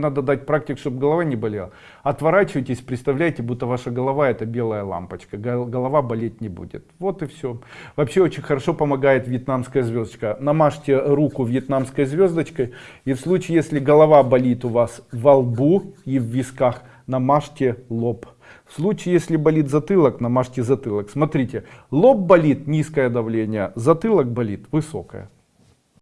Надо дать практик, чтобы голова не болела. Отворачивайтесь, представляете, будто ваша голова это белая лампочка. Голова болеть не будет. Вот и все. Вообще очень хорошо помогает вьетнамская звездочка. Намажьте руку вьетнамской звездочкой. И в случае, если голова болит у вас во лбу и в висках, намажьте лоб. В случае, если болит затылок, намажьте затылок. Смотрите, лоб болит, низкое давление, затылок болит, высокое.